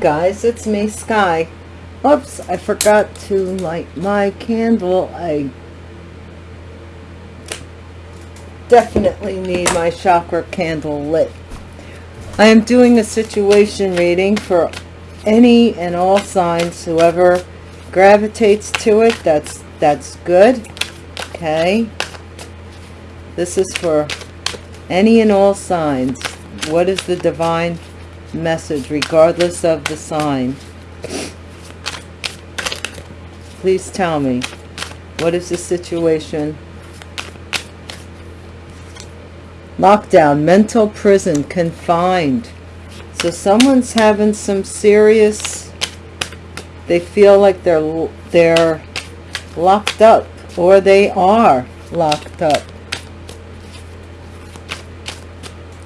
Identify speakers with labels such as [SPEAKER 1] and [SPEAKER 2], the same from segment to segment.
[SPEAKER 1] Guys, it's me, Sky. Oops, I forgot to light my candle. I definitely need my chakra candle lit. I am doing a situation reading for any and all signs. Whoever gravitates to it, that's that's good. Okay. This is for any and all signs. What is the divine message regardless of the sign? Please tell me. What is the situation? Lockdown, mental prison, confined. So someone's having some serious, they feel like they're, they're locked up or they are locked up.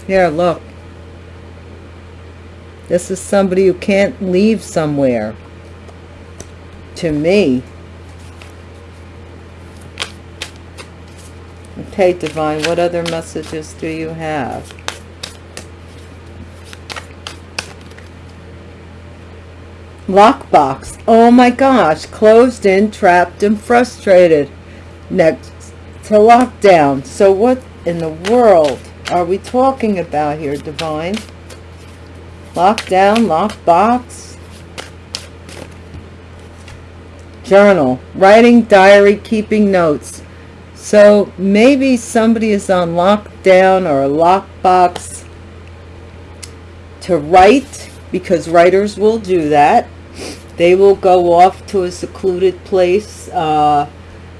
[SPEAKER 1] Here, look. This is somebody who can't leave somewhere. To me. Okay, Divine, what other messages do you have? Lockbox. Oh my gosh. Closed in, trapped, and frustrated. Next to lockdown. So what in the world are we talking about here, Divine? Lockdown, lockbox. Journal. Writing, diary, keeping notes. So maybe somebody is on lockdown or a lockbox to write because writers will do that. They will go off to a secluded place. Uh,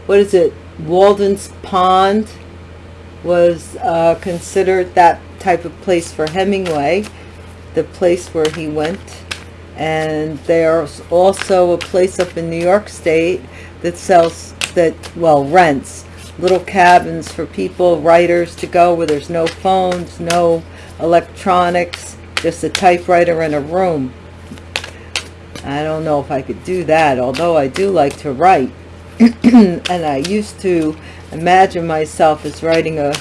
[SPEAKER 1] what is it? Walden's Pond was uh, considered that type of place for Hemingway, the place where he went. And there's also a place up in New York State that sells, that, well, rents little cabins for people, writers to go where there's no phones, no electronics, just a typewriter in a room. I don't know if I could do that, although I do like to write. and I used to imagine myself as writing a,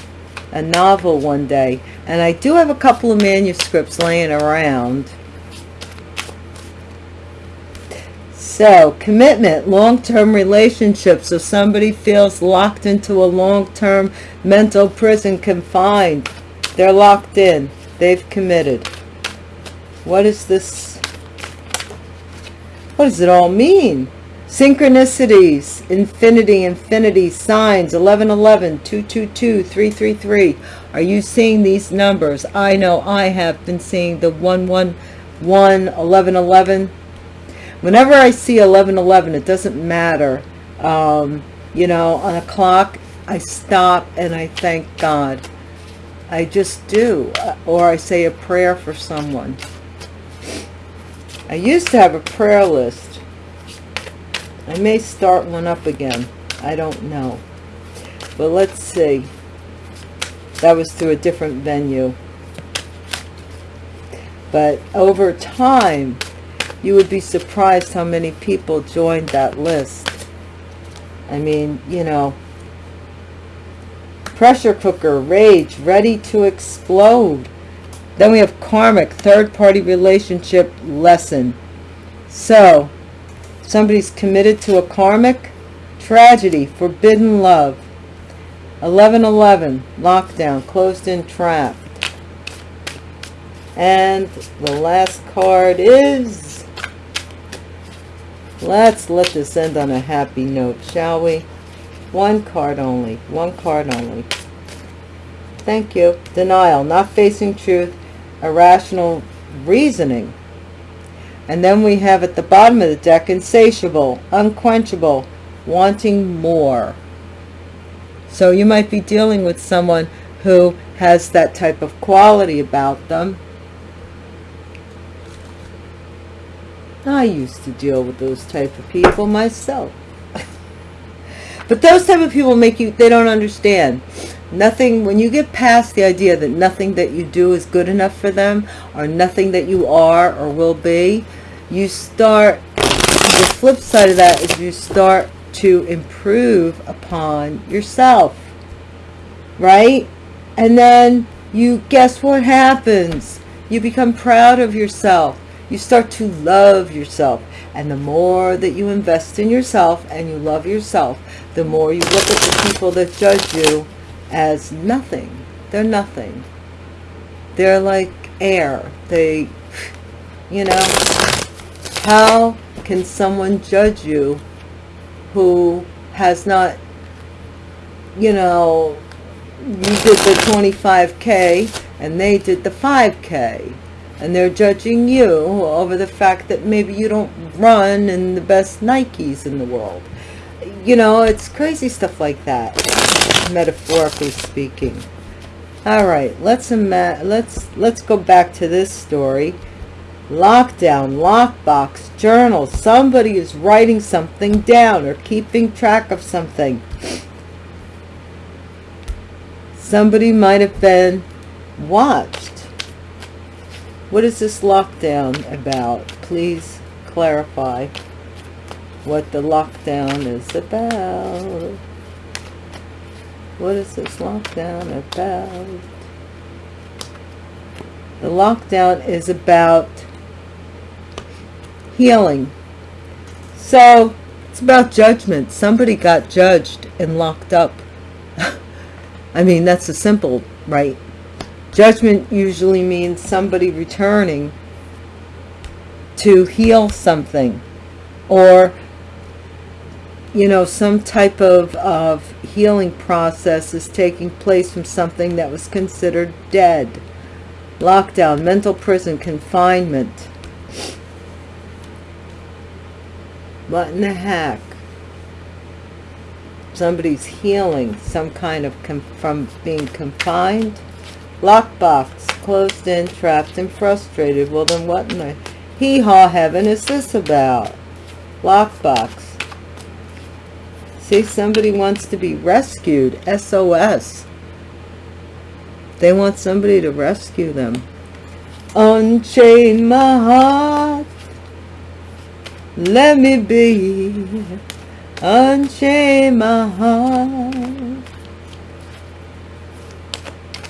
[SPEAKER 1] a novel one day. And I do have a couple of manuscripts laying around. So, commitment, long-term relationships. So somebody feels locked into a long-term mental prison, confined. They're locked in. They've committed. What is this? What does it all mean? Synchronicities, infinity, infinity, signs, 1111, 222, 333. Are you seeing these numbers? I know I have been seeing the 111, 1111. Whenever I see 1111, it doesn't matter. Um, you know, on a clock, I stop and I thank God. I just do. Or I say a prayer for someone. I used to have a prayer list I may start one up again. I don't know. But let's see. That was through a different venue. But over time, you would be surprised how many people joined that list. I mean, you know, pressure cooker, rage, ready to explode. Then we have karmic, third-party relationship lesson. So, Somebody's committed to a karmic tragedy, forbidden love. 1111, lockdown, closed in, trapped. And the last card is... Let's let this end on a happy note, shall we? One card only. One card only. Thank you. Denial, not facing truth, irrational reasoning. And then we have at the bottom of the deck, insatiable, unquenchable, wanting more. So you might be dealing with someone who has that type of quality about them. I used to deal with those type of people myself. but those type of people make you, they don't understand. Nothing, when you get past the idea that nothing that you do is good enough for them, or nothing that you are or will be, you start, the flip side of that is you start to improve upon yourself, right? And then you, guess what happens? You become proud of yourself. you start to love yourself. And the more that you invest in yourself and you love yourself, the more you look at the people that judge you as nothing. They're nothing. They're like air. They, you know, how can someone judge you who has not, you know, you did the 25k and they did the 5k and they're judging you over the fact that maybe you don't run in the best Nikes in the world. You know, it's crazy stuff like that, metaphorically speaking. All right, let's let's let's go back to this story. Lockdown, lockbox, journal. Somebody is writing something down or keeping track of something. Somebody might have been watched. What is this lockdown about? Please clarify what the lockdown is about. What is this lockdown about? The lockdown is about healing. So, it's about judgment. Somebody got judged and locked up. I mean, that's a simple, right? Judgment usually means somebody returning to heal something or you know, some type of, of healing process is taking place from something that was considered dead. Lockdown, mental prison, confinement. What in the heck? Somebody's healing some kind of from being confined. Lockbox, closed in, trapped and frustrated. Well then what in the hee-haw heaven is this about? Lockbox See, somebody wants to be rescued. SOS. They want somebody to rescue them. Unchain my heart. Let me be. Unchain my heart.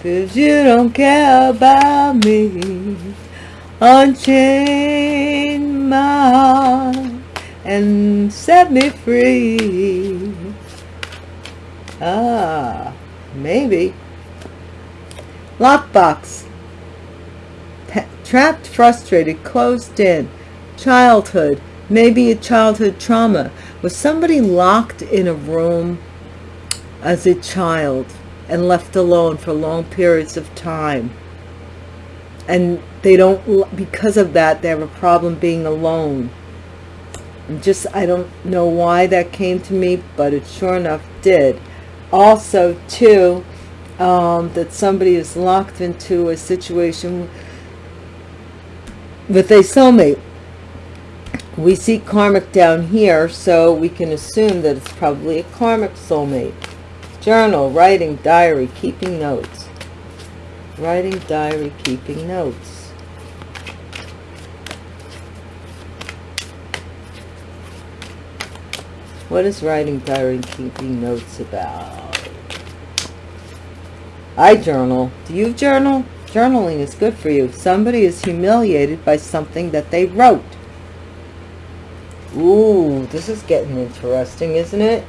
[SPEAKER 1] Cause you don't care about me. Unchain my heart and set me free. Ah, maybe. Lockbox. trapped, frustrated, closed in. Childhood. Maybe a childhood trauma. Was somebody locked in a room as a child and left alone for long periods of time? And they don't, because of that, they have a problem being alone just I don't know why that came to me but it sure enough did also too um, that somebody is locked into a situation with a soulmate we see karmic down here so we can assume that it's probably a karmic soulmate journal writing diary keeping notes writing diary keeping notes What is writing diary keeping notes about? I journal. Do you journal? Journaling is good for you. Somebody is humiliated by something that they wrote. Ooh, this is getting interesting, isn't it?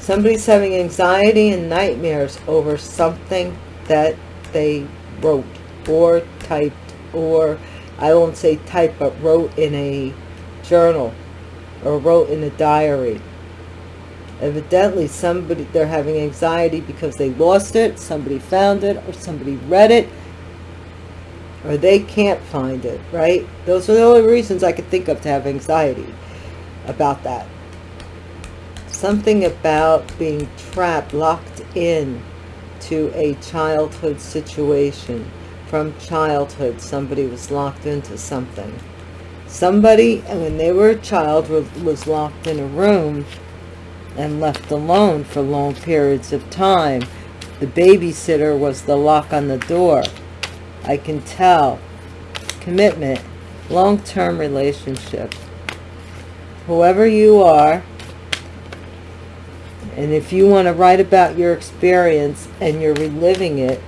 [SPEAKER 1] Somebody's having anxiety and nightmares over something that they wrote or typed or I won't say type but wrote in a journal or wrote in a diary. Evidently somebody they're having anxiety because they lost it somebody found it or somebody read it or they can't find it right? Those are the only reasons i could think of to have anxiety about that something about being trapped locked in to a childhood situation from childhood somebody was locked into something somebody when they were a child was locked in a room and left alone for long periods of time. The babysitter was the lock on the door. I can tell. Commitment. Long-term relationship. Whoever you are, and if you want to write about your experience and you're reliving it,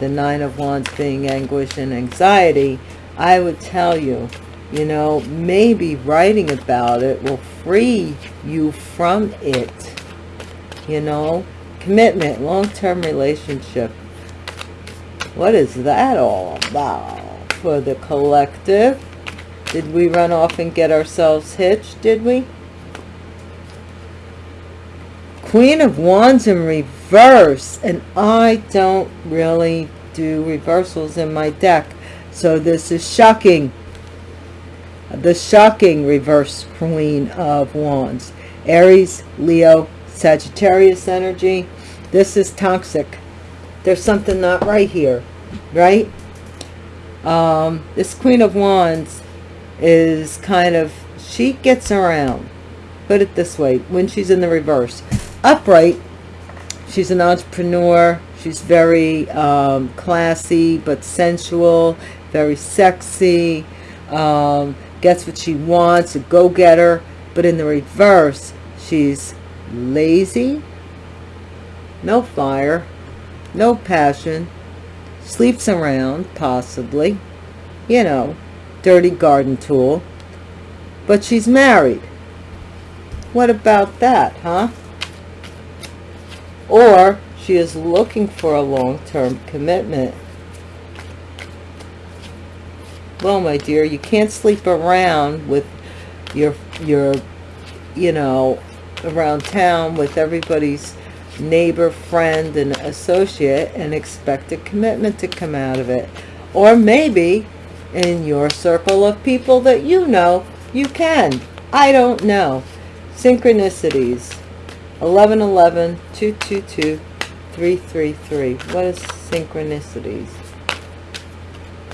[SPEAKER 1] the Nine of Wands being anguish and anxiety, I would tell you you know maybe writing about it will free you from it you know? Commitment long-term relationship. What is that all about for the collective did we run off and get ourselves hitched did we? Queen of wands in reverse and i don't really do reversals in my deck. So this is shocking. The shocking reverse queen of wands. Aries leo sagittarius energy. This is toxic. There's something not right here right? Um this queen of wands is kind of she gets around. Put it this way when she's in the reverse. Upright she's an entrepreneur she's very um, classy but sensual very sexy um, gets what she wants a go-getter. But in the reverse she's lazy no fire no passion sleeps around possibly you know dirty garden tool but she's married. What about that huh? Or she is looking for a long-term commitment. Well my dear you can't sleep around with your your you know around town with everybody's neighbor friend and associate and expect a commitment to come out of it. Or maybe in your circle of people that you know you can. I don't know. Synchronicities. 11 11 222 333 what is synchronicities?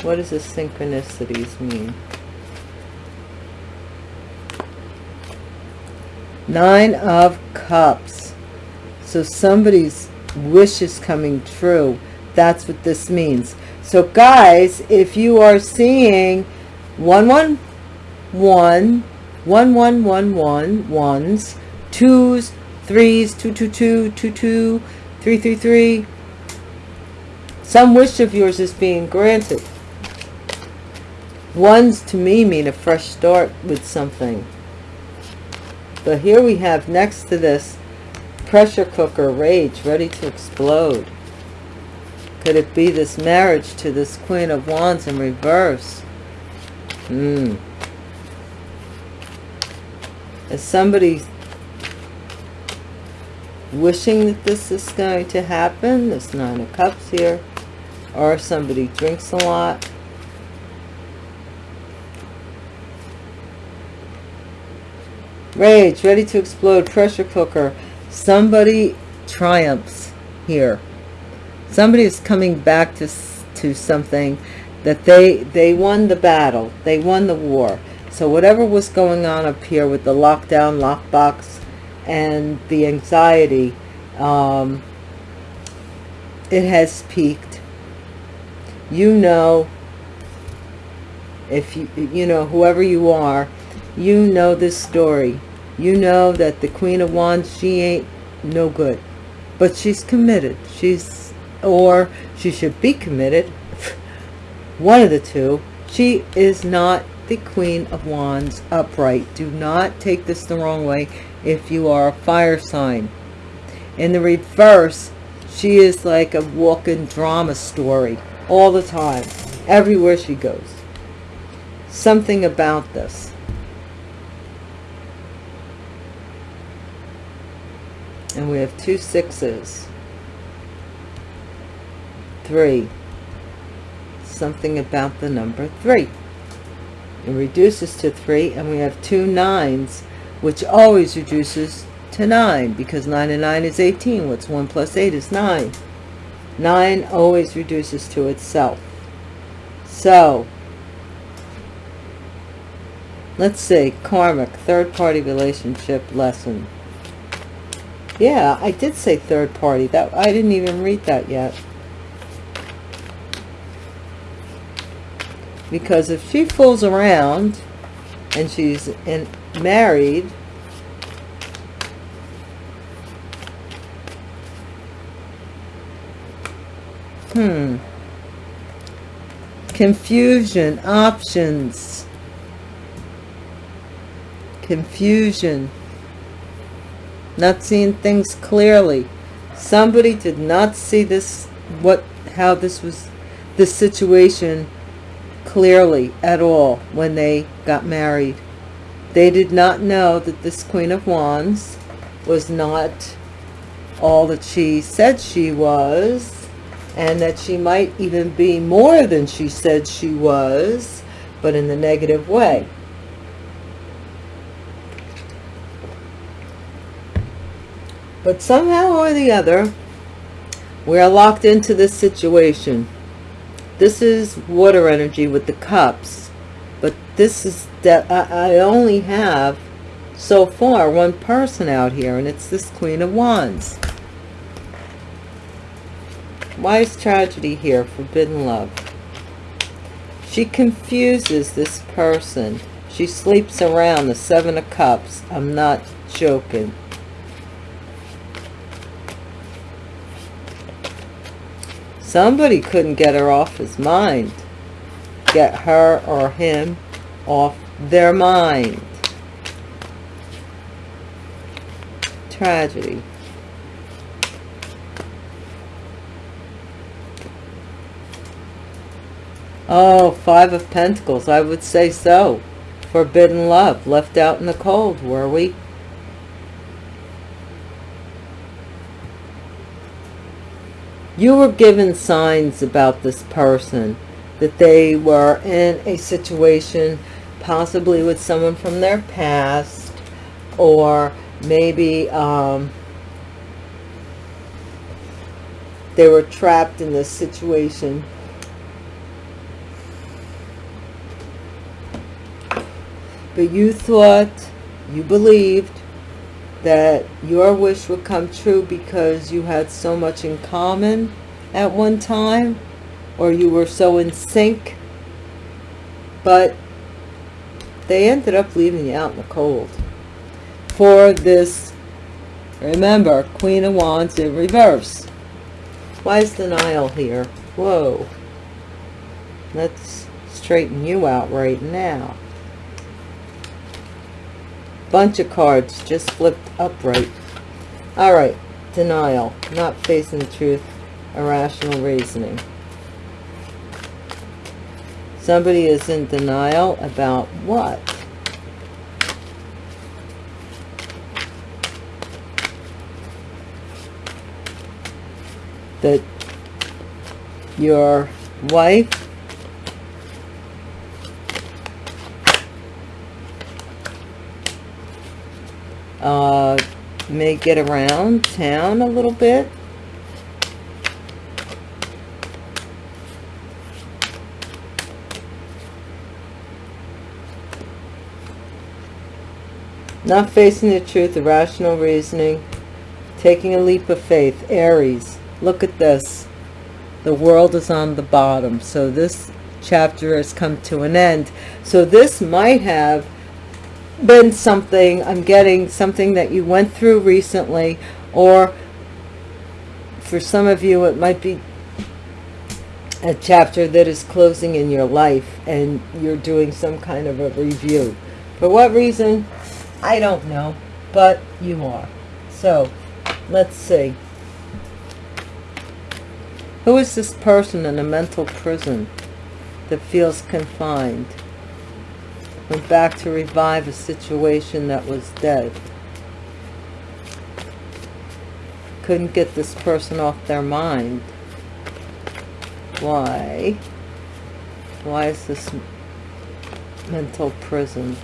[SPEAKER 1] What does the synchronicities mean? Nine of cups. So somebody's wish is coming true. That's what this means so guys, if you are seeing one, one, one, one, one, one, one, ones, twos, threes, two, two, two, two, two, three, three, three, some wish of yours is being granted. Ones to me mean a fresh start with something. But here we have next to this pressure cooker rage ready to explode. Could it be this marriage to this Queen of Wands in reverse? Hmm. Is somebody wishing that this is going to happen? This nine of cups here. Or somebody drinks a lot. Rage ready to explode pressure cooker. Somebody triumphs here somebody is coming back to to something that they they won the battle. They won the war. So whatever was going on up here with the lockdown lockbox and the anxiety um, it has peaked. You know if you you know whoever you are you know this story. You know that the queen of wands she ain't no good. But she's committed. She's or she should be committed one of the two she is not the queen of wands upright do not take this the wrong way if you are a fire sign. In the reverse, she is like a walking drama story all the time, everywhere she goes. Something about this. And we have two sixes. Three. Something about the number three. It reduces to three, and we have two nines which always reduces to 9 because 9 and 9 is 18. What's 1 plus 8 is 9. 9 always reduces to itself. So, let's see, karmic, third party relationship lesson. Yeah, I did say third party. That I didn't even read that yet. Because if she fools around and she's in married hmm confusion options confusion, not seeing things clearly. Somebody did not see this, what, how this was, this situation clearly at all when they got married. They did not know that this Queen of Wands was not all that she said she was and that she might even be more than she said she was, but in the negative way. But somehow or the other, we are locked into this situation. This is water energy with the cups, but this is that I only have so far one person out here, and it's this Queen of Wands. Why is tragedy here? Forbidden love. She confuses this person. She sleeps around the Seven of Cups. I'm not joking. Somebody couldn't get her off his mind. Get her or him off their mind. Tragedy. Oh, Five of Pentacles. I would say so. Forbidden love. Left out in the cold, were we? You were given signs about this person. That they were in a situation possibly with someone from their past. Or maybe um, they were trapped in this situation but you thought, you believed that your wish would come true because you had so much in common at one time or you were so in sync. But they ended up leaving you out in the cold. For this remember queen of wands in reverse. Why is denial here? Whoa. Let's straighten you out right now bunch of cards just flipped upright. All right denial not facing the truth irrational reasoning. Somebody is in denial about what? That your wife uh, may get around town a little bit. Not facing the truth, irrational reasoning, taking a leap of faith. Aries, look at this. The world is on the bottom. So this chapter has come to an end. So this might have been something, I'm getting something that you went through recently, or for some of you it might be a chapter that is closing in your life and you're doing some kind of a review. For what reason? I don't know, but you are. So, let's see. Who is this person in a mental prison that feels confined? Went back to revive a situation that was dead. Couldn't get this person off their mind. Why? Why is this mental prison?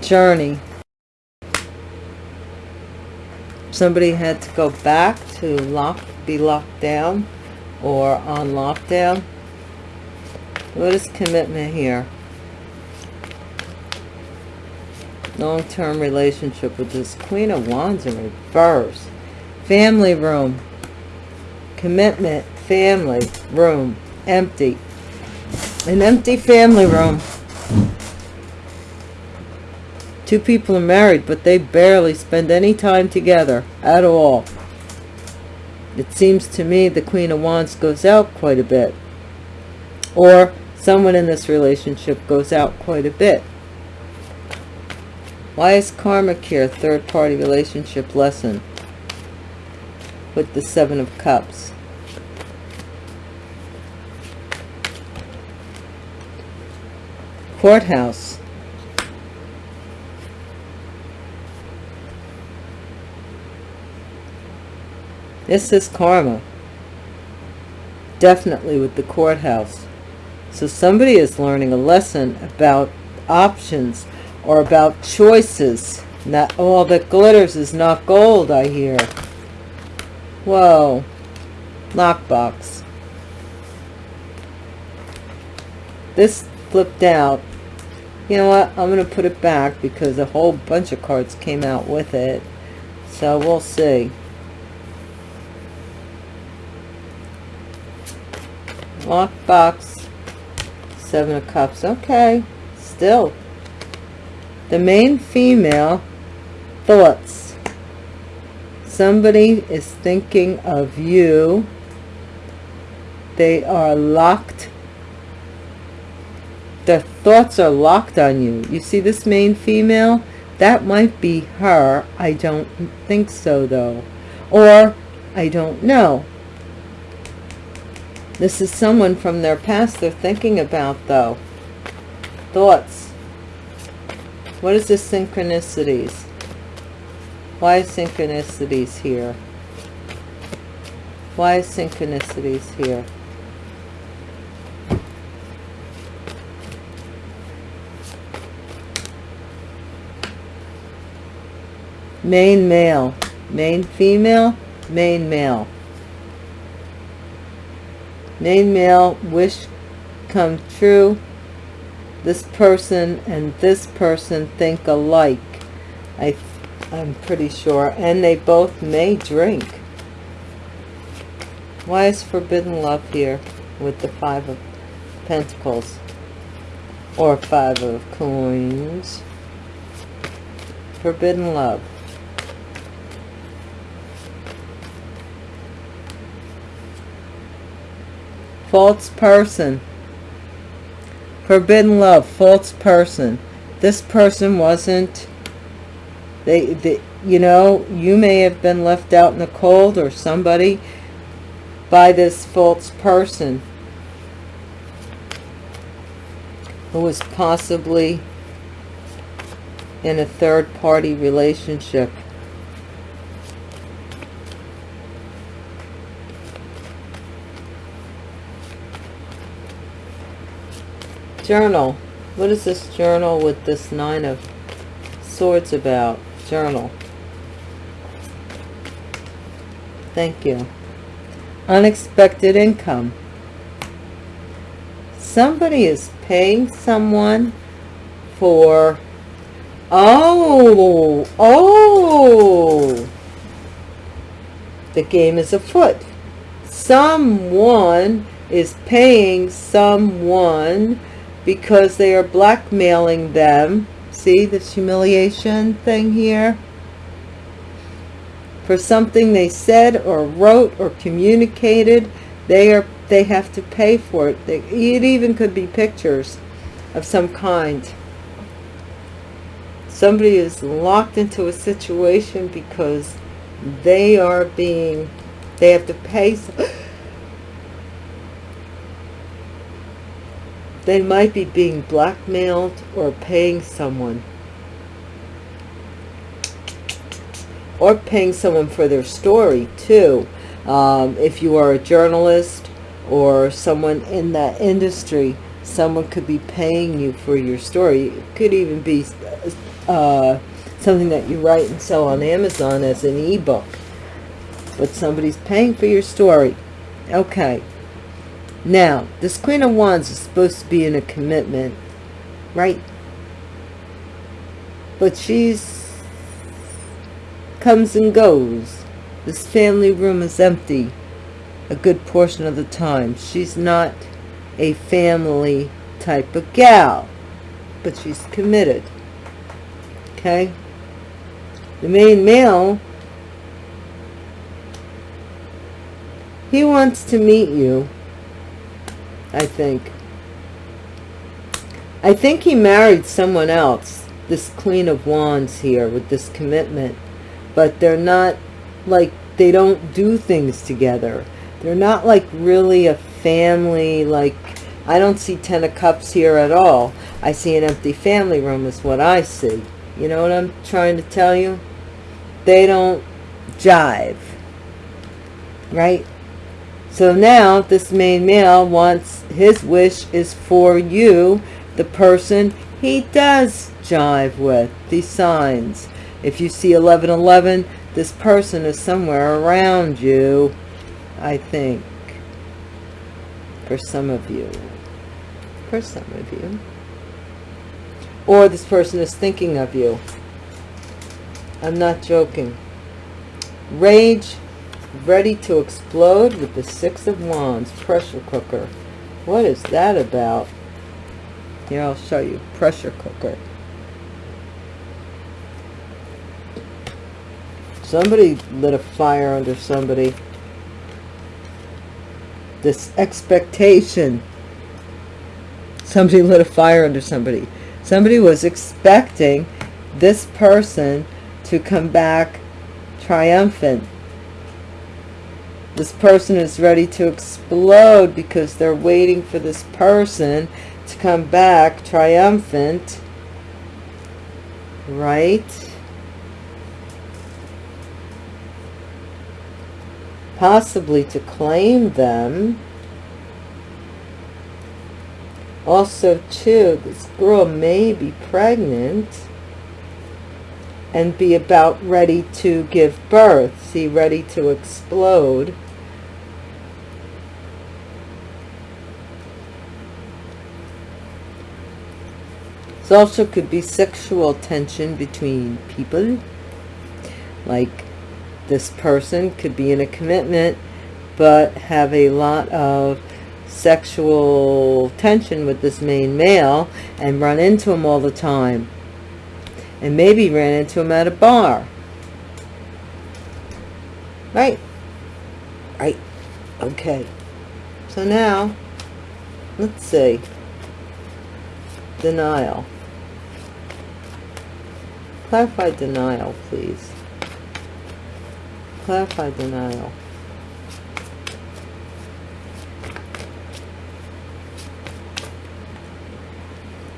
[SPEAKER 1] Journey. Somebody had to go back to lock, be locked down or on lockdown. What is commitment here? Long-term relationship with this Queen of Wands in reverse. Family room. Commitment. Family room. Empty. An empty family room. Two people are married, but they barely spend any time together at all. It seems to me the Queen of Wands goes out quite a bit. Or someone in this relationship goes out quite a bit. Why is karmic here, third party relationship lesson? With the Seven of Cups. Courthouse. This is karma. Definitely with the courthouse. So somebody is learning a lesson about options or about choices. Not all that glitters is not gold, I hear. Whoa. Lockbox. This flipped out. You know what? I'm going to put it back because a whole bunch of cards came out with it. So we'll see. Lockbox. Seven of Cups. Okay. Still. The main female thoughts. Somebody is thinking of you. They are locked. Their thoughts are locked on you. You see this main female? That might be her. I don't think so, though. Or, I don't know. This is someone from their past they're thinking about, though. Thoughts. What is the synchronicities? Why synchronicities here? Why synchronicities here? Main male, main female, main male. Main male, wish come true, this person and this person think alike. I, I'm pretty sure. And they both may drink. Why is forbidden love here with the Five of Pentacles? Or Five of Coins? Forbidden love. False person. Forbidden love, false person. This person wasn't, they, they, you know, you may have been left out in the cold or somebody by this false person who was possibly in a third party relationship. Journal. What is this journal with this Nine of Swords about? Journal. Thank you. Unexpected income. Somebody is paying someone for... Oh! Oh! The game is afoot. Someone is paying someone because they are blackmailing them. See this humiliation thing here? For something they said or wrote or communicated, they are they have to pay for it. They, it even could be pictures of some kind. Somebody is locked into a situation because they are being, they have to pay. They might be being blackmailed or paying someone. Or paying someone for their story, too. Um, if you are a journalist or someone in that industry, someone could be paying you for your story. It could even be uh, something that you write and sell on Amazon as an ebook. But somebody's paying for your story. Okay. Now, this Queen of Wands is supposed to be in a commitment, right? But she's comes and goes. This family room is empty a good portion of the time. She's not a family type of gal, but she's committed. Okay? The main male, he wants to meet you I think. I think he married someone else. This Queen of Wands here with this commitment. But they're not like, they don't do things together. They're not like really a family, like, I don't see Ten of Cups here at all. I see an empty family room is what I see. You know what I'm trying to tell you? They don't jive. Right? So now this main male wants, his wish is for you, the person he does jive with, these signs. If you see 1111, this person is somewhere around you, I think, for some of you. For some of you. Or this person is thinking of you. I'm not joking. Rage, ready to explode with the Six of Wands, pressure cooker. What is that about? Here, I'll show you. Pressure cooker. Somebody lit a fire under somebody. This expectation. Somebody lit a fire under somebody. Somebody was expecting this person to come back triumphant. This person is ready to explode because they're waiting for this person to come back triumphant. Right? Possibly to claim them. Also, too, this girl may be pregnant and be about ready to give birth. See, ready to explode. This also could be sexual tension between people. Like this person could be in a commitment but have a lot of sexual tension with this main male and run into him all the time. And maybe ran into him at a bar. Right? Right. Okay. So now, let's see. Denial. Clarify denial, please. Clarify denial.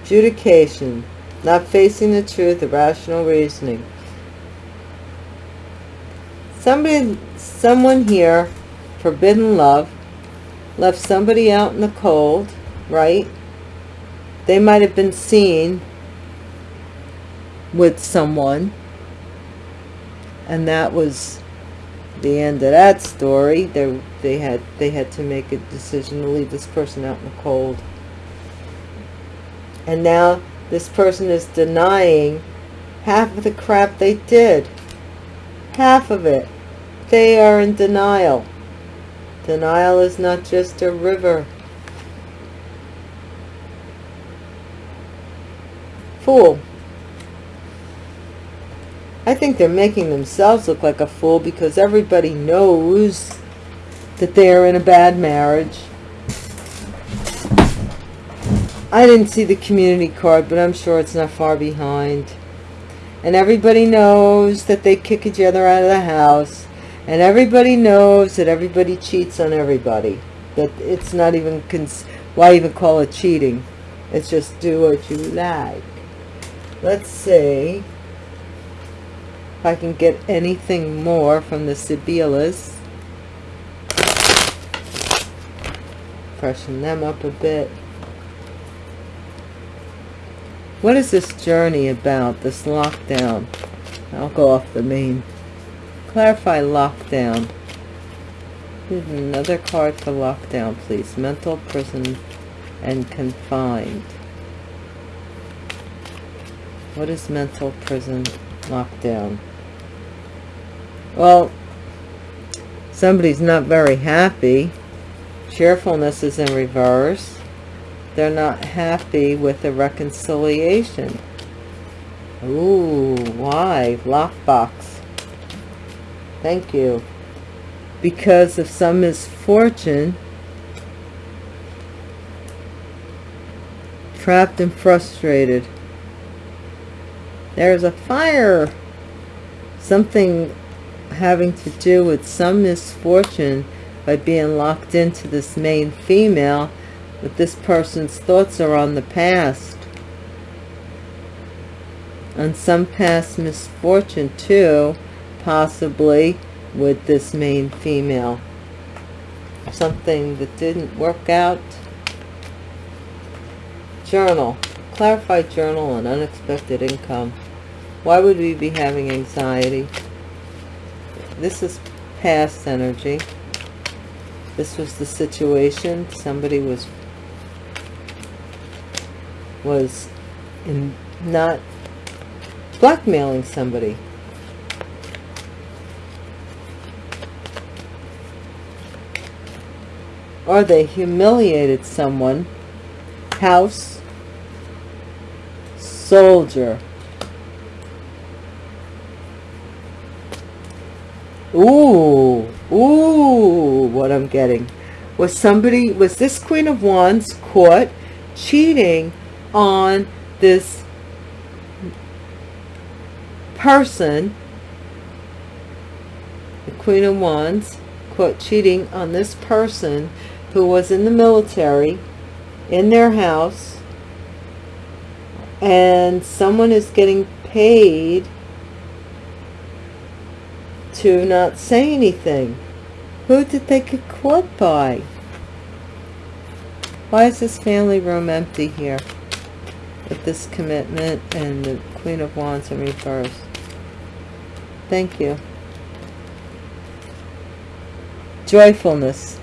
[SPEAKER 1] Judication. Not facing the truth, irrational reasoning. Somebody, someone here, forbidden love, left somebody out in the cold, right? They might have been seen with someone. And that was the end of that story. They they had they had to make a decision to leave this person out in the cold. And now this person is denying half of the crap they did. Half of it. They are in denial. Denial is not just a river. Fool I think they're making themselves look like a fool because everybody knows that they're in a bad marriage. I didn't see the community card, but I'm sure it's not far behind. And everybody knows that they kick each other out of the house. And everybody knows that everybody cheats on everybody. That it's not even, why even call it cheating? It's just do what you like. Let's see if I can get anything more from the Sibyllus. Freshen them up a bit. What is this journey about, this lockdown? I'll go off the main. Clarify lockdown. Another card for lockdown, please. Mental prison and confined. What is mental prison lockdown? Well, somebody's not very happy. Cheerfulness is in reverse. They're not happy with the reconciliation. Ooh, why? Lockbox. Thank you. Because of some misfortune, trapped and frustrated. There's a fire. Something having to do with some misfortune by being locked into this main female, but this person's thoughts are on the past. On some past misfortune too, possibly with this main female. Something that didn't work out. Journal. Clarify journal on unexpected income. Why would we be having anxiety? This is past energy. This was the situation. Somebody was was in not blackmailing somebody. Or they humiliated someone. House. Soldier. Ooh, ooh, what I'm getting. Was somebody, was this Queen of Wands caught cheating on this person, the Queen of Wands, caught cheating on this person who was in the military, in their house, and someone is getting paid to not say anything. Who did they get caught by? Why is this family room empty here? With this commitment and the Queen of Wands in reverse. Thank you. Joyfulness.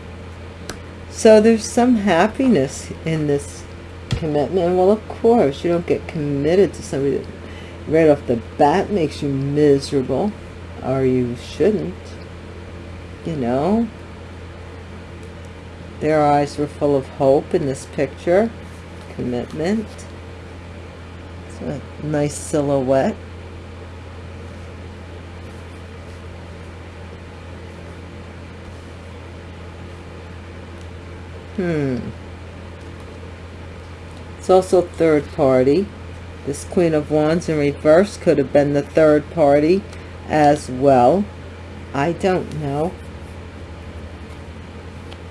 [SPEAKER 1] So there's some happiness in this commitment. Well, of course, you don't get committed to somebody that right off the bat makes you miserable or you shouldn't you know? Their eyes were full of hope in this picture. Commitment. It's a nice silhouette. Hmm. It's also third party. This queen of wands in reverse could have been the third party as well. I don't know.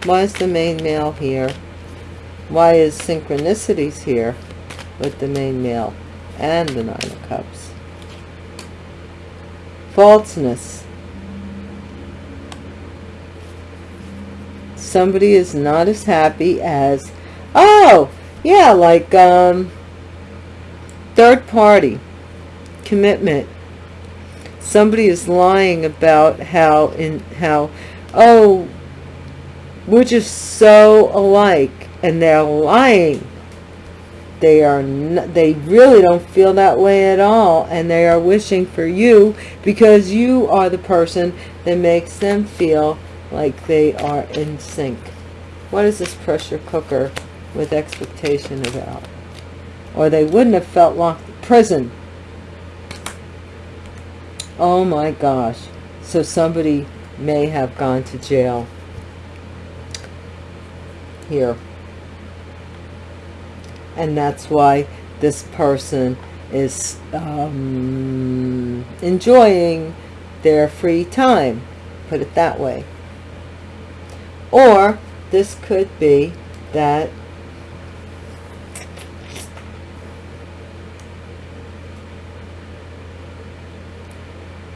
[SPEAKER 1] Why is the main male here? Why is synchronicities here with the main male and the Nine of Cups? Falseness. Somebody is not as happy as, oh, yeah, like um, third party, commitment, somebody is lying about how in how oh we're just so alike and they're lying. They are they really don't feel that way at all and they are wishing for you because you are the person that makes them feel like they are in sync. What is this pressure cooker with expectation about? Or they wouldn't have felt locked prison oh my gosh. So somebody may have gone to jail. Here. And that's why this person is um, enjoying their free time. Put it that way. Or this could be that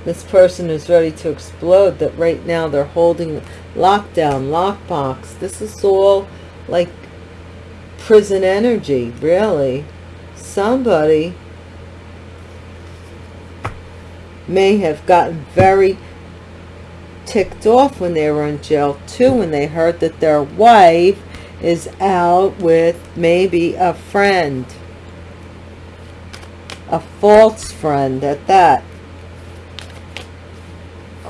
[SPEAKER 1] this person is ready to explode that right now they're holding lockdown lockbox. This is all like prison energy really. Somebody may have gotten very ticked off when they were in jail too when they heard that their wife is out with maybe a friend. A false friend at that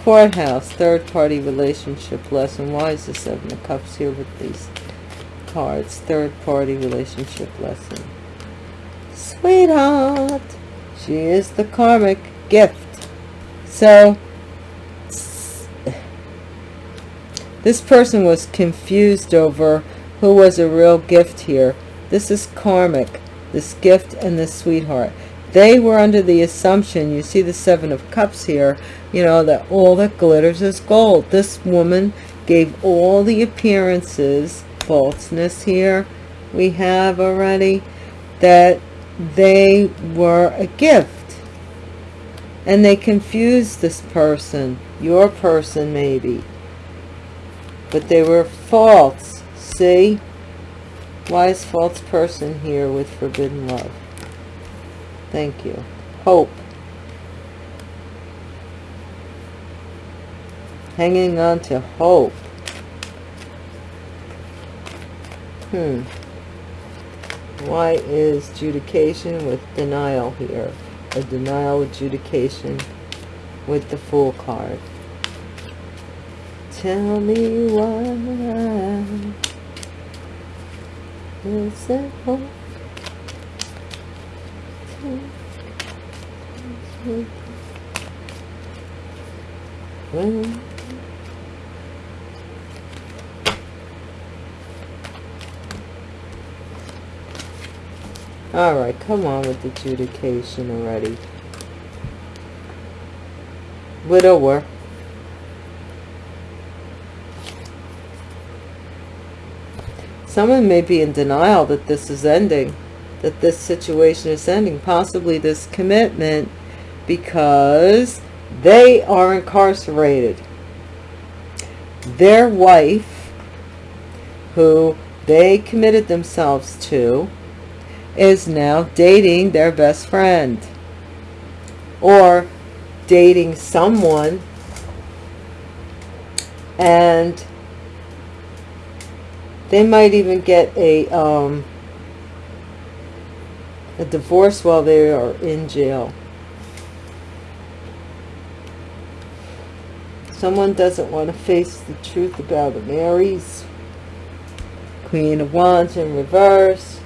[SPEAKER 1] courthouse third party relationship lesson. Why is the seven of cups here with these cards? Third party relationship lesson. Sweetheart she is the karmic gift. So this person was confused over who was a real gift here. This is karmic this gift and this sweetheart. They were under the assumption, you see the Seven of Cups here, you know, that all that glitters is gold. This woman gave all the appearances, falseness here we have already, that they were a gift. And they confused this person, your person maybe. But they were false, see? Wise false person here with forbidden love. Thank you. Hope. Hanging on to hope. Hmm. Why is adjudication with denial here? A denial adjudication with the Fool card. Tell me why is that hope? When all right come on with adjudication already. Widower. Someone may be in denial that this is ending that this situation is ending, possibly this commitment, because they are incarcerated. Their wife, who they committed themselves to, is now dating their best friend. Or dating someone and they might even get a um, a divorce while they are in jail. Someone doesn't want to face the truth about the Marys. Queen of Wands in reverse.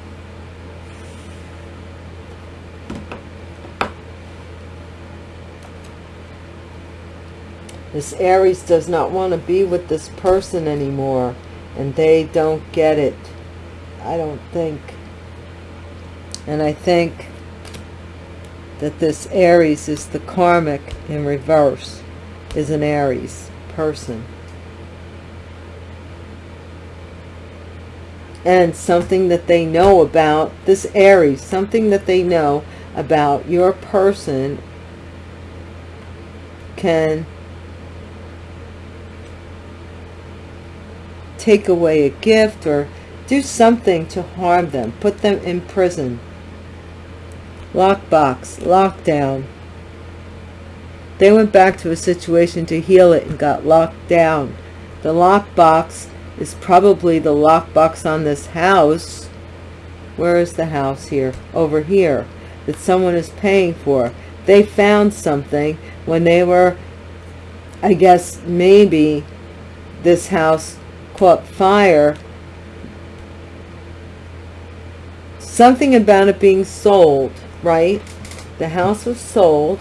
[SPEAKER 1] This Aries does not want to be with this person anymore. And they don't get it. I don't think. And I think that this Aries is the karmic in reverse, is an Aries person. And something that they know about this Aries, something that they know about your person can take away a gift or do something to harm them, put them in prison lockbox, lockdown. They went back to a situation to heal it and got locked down. The lockbox is probably the lockbox on this house. Where is the house here? Over here. That someone is paying for. They found something when they were, I guess, maybe this house caught fire something about it being sold right? The house was sold.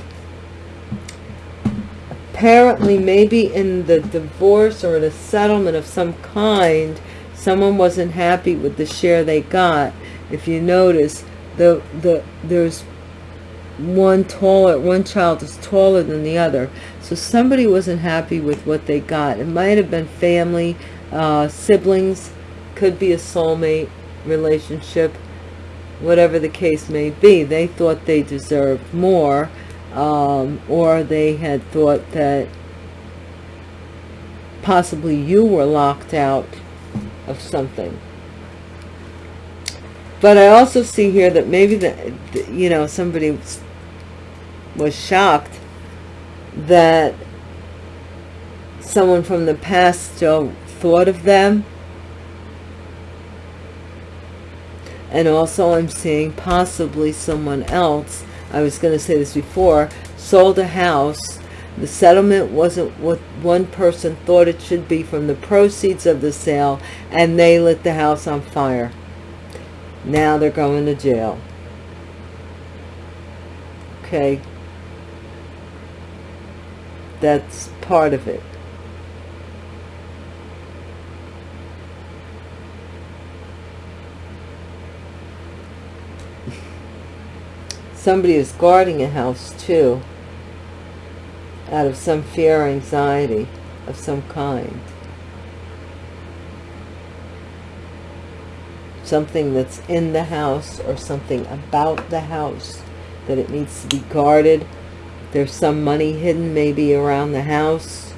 [SPEAKER 1] Apparently, maybe in the divorce or in a settlement of some kind, someone wasn't happy with the share they got. If you notice, the the there's one taller, one child is taller than the other. So somebody wasn't happy with what they got. It might have been family, uh, siblings, could be a soulmate relationship whatever the case may be they thought they deserved more um, or they had thought that possibly you were locked out of something. But I also see here that maybe that you know somebody was shocked that someone from the past still thought of them and also I'm seeing possibly someone else I was going to say this before sold a house. The settlement wasn't what one person thought it should be from the proceeds of the sale and they lit the house on fire. Now they're going to jail. Okay. That's part of it somebody is guarding a house too out of some fear or anxiety of some kind. Something that's in the house or something about the house that it needs to be guarded. There's some money hidden maybe around the house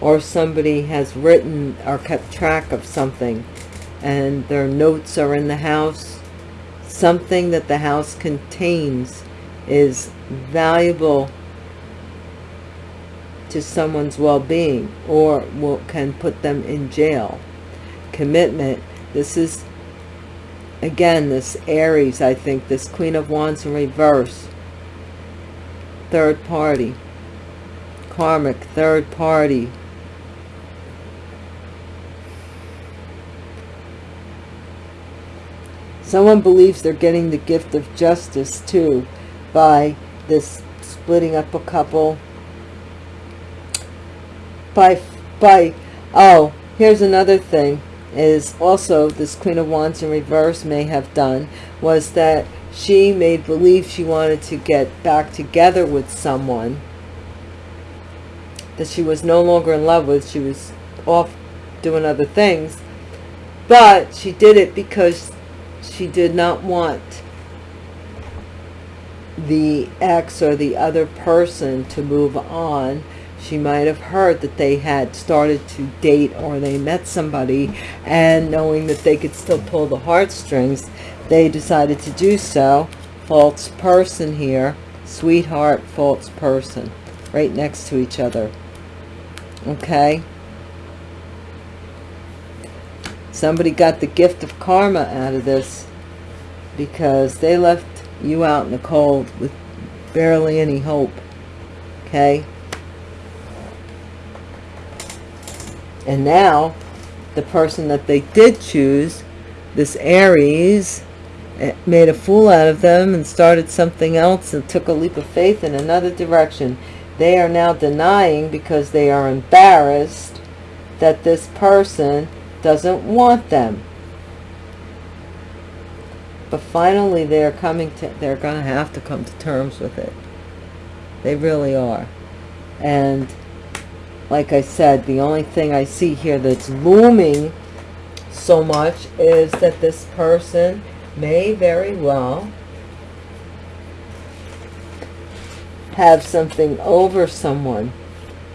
[SPEAKER 1] or somebody has written or kept track of something and their notes are in the house. Something that the house contains is valuable to someone's well-being or will, can put them in jail. Commitment. This is, again, this Aries, I think, this Queen of Wands in reverse. Third party. Karmic, third party. Someone believes they're getting the gift of justice too by this splitting up a couple. By by oh here's another thing is also this queen of wands in reverse may have done was that she made believe she wanted to get back together with someone that she was no longer in love with she was off doing other things. But she did it because she did not want the ex or the other person to move on she might have heard that they had started to date or they met somebody and knowing that they could still pull the heartstrings, they decided to do so. False person here, sweetheart, false person, right next to each other. Okay? Somebody got the gift of karma out of this because they left you out in the cold with barely any hope. Okay? And now, the person that they did choose, this Aries, eh, made a fool out of them and started something else and took a leap of faith in another direction. They are now denying because they are embarrassed that this person doesn't want them. But finally they're coming to, they're going to have to come to terms with it. They really are. And like I said, the only thing I see here that's looming so much is that this person may very well have something over someone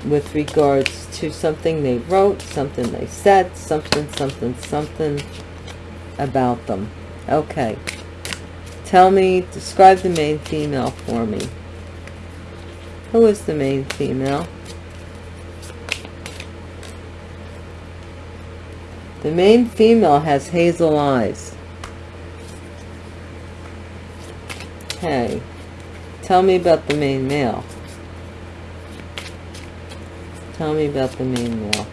[SPEAKER 1] with regards to something they wrote, something they said, something, something, something about them. Okay. Tell me, describe the main female for me. Who is the main female? The main female has hazel eyes. Okay. Tell me about the main male. Tell me about the main male.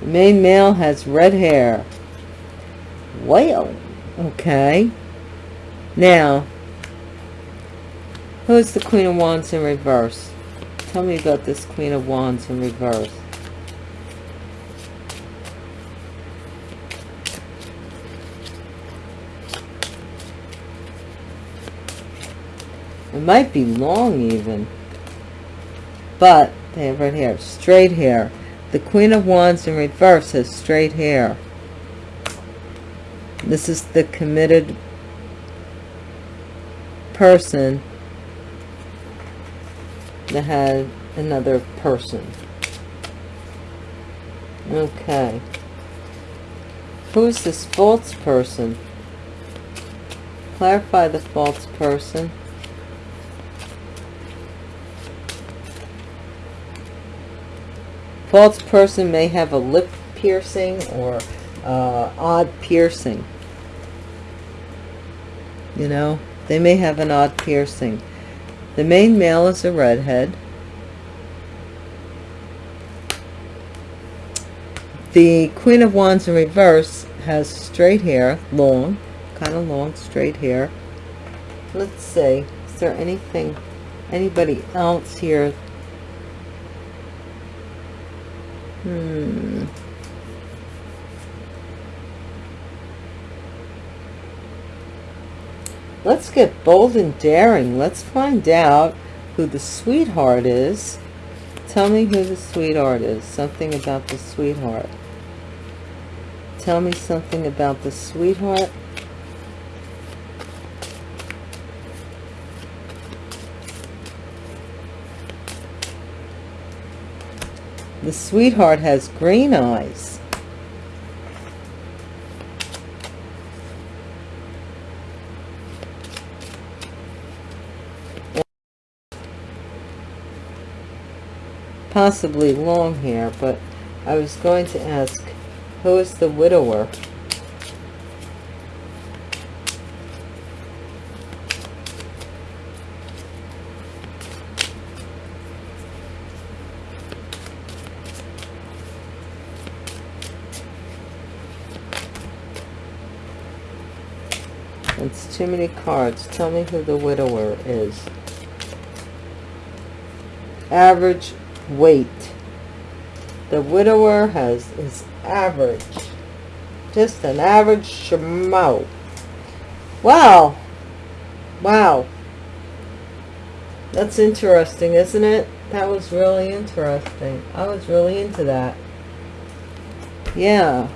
[SPEAKER 1] The main male has red hair. Well, okay. Now, who's the Queen of Wands in reverse? Tell me about this Queen of Wands in reverse. It might be long even. But they have red hair. Straight hair. The Queen of Wands in reverse has straight hair. This is the committed person that had another person. Okay. Who's this false person? Clarify the false person. False person may have a lip piercing or uh, odd piercing. You know, they may have an odd piercing. The main male is a redhead. The Queen of Wands in reverse has straight hair, long, kind of long, straight hair. Let's see, is there anything, anybody else here Hmm. Let's get bold and daring. Let's find out who the sweetheart is. Tell me who the sweetheart is. Something about the sweetheart. Tell me something about the sweetheart. The sweetheart has green eyes. Possibly long hair, but I was going to ask, who is the widower? It's too many cards. Tell me who the widower is. Average weight. The widower has is average. Just an average schmo. Wow. Wow. That's interesting, isn't it? That was really interesting. I was really into that. Yeah.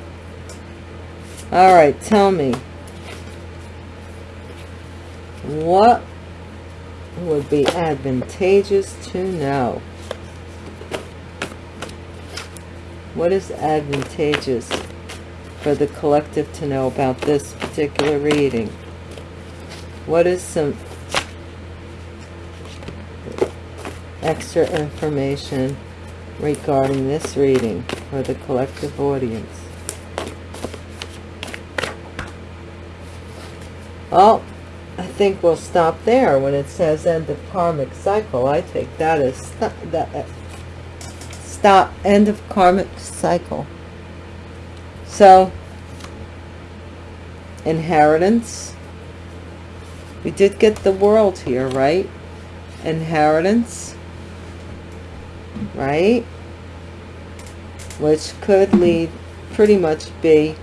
[SPEAKER 1] All right, tell me. What would be advantageous to know? What is advantageous for the collective to know about this particular reading? What is some extra information regarding this reading for the collective audience? Oh, I think we'll stop there. When it says end of karmic cycle. I take that as that uh, stop end of karmic cycle. So inheritance. We did get the world here right? Inheritance right? Which could lead pretty much be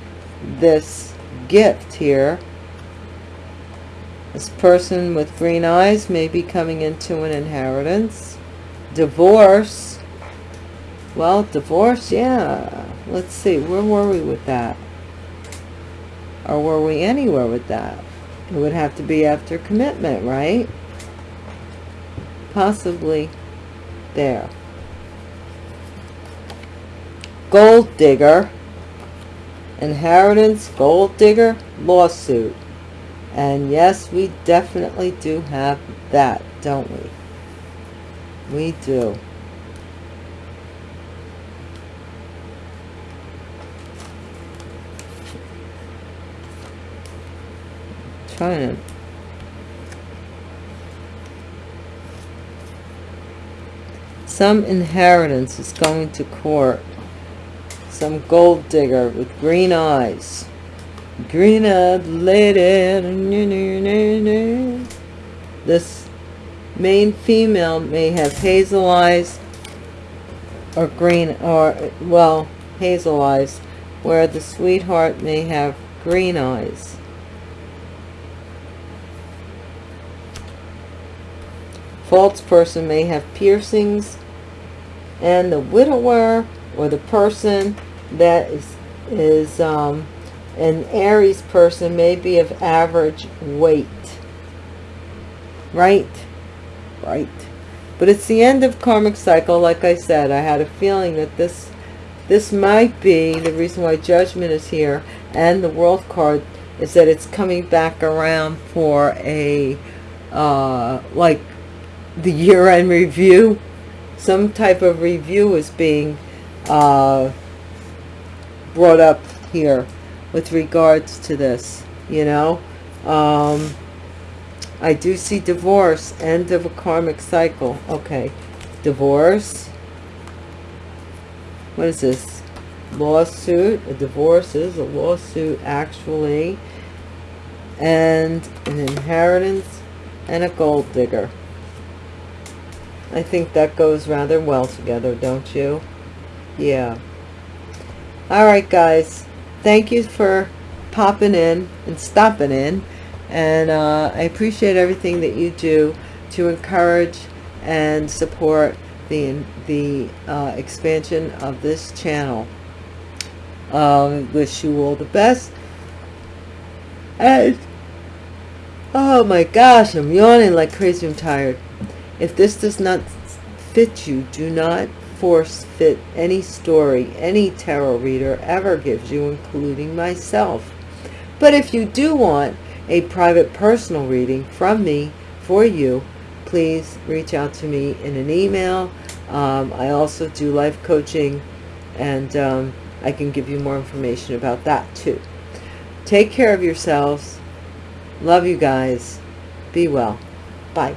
[SPEAKER 1] this gift here this person with green eyes may be coming into an inheritance divorce well, divorce, yeah. Let's see, where were we with that? Or were we anywhere with that? It would have to be after commitment, right? Possibly there. Gold digger. Inheritance, gold digger, lawsuit. And yes, we definitely do have that, don't we? We do. trying to some inheritance is going to court some gold digger with green eyes green eyed lady this main female may have hazel eyes or green or well hazel eyes where the sweetheart may have green eyes. False person may have piercings and the widower or the person that is is um, an Aries person may be of average weight. Right? Right. But it's the end of karmic cycle like I said. I had a feeling that this this might be the reason why judgment is here and the world card is that it's coming back around for a uh like the year-end review. Some type of review is being uh, brought up here with regards to this, you know. Um, I do see divorce, end of a karmic cycle. Okay, divorce. What is this? Lawsuit. A divorce is a lawsuit, actually. And an inheritance and a gold digger. I think that goes rather well together, don't you? Yeah. all right guys thank you for popping in and stopping in. And uh, I appreciate everything that you do to encourage and support the the uh, expansion of this channel. Um, wish you all the best. And oh my gosh I'm yawning like crazy I'm tired. If this does not fit you do not force fit any story any tarot reader ever gives you including myself. But if you do want a private personal reading from me for you please reach out to me in an email. Um, I also do life coaching and um, I can give you more information about that too. Take care of yourselves. Love you guys. Be well. Bye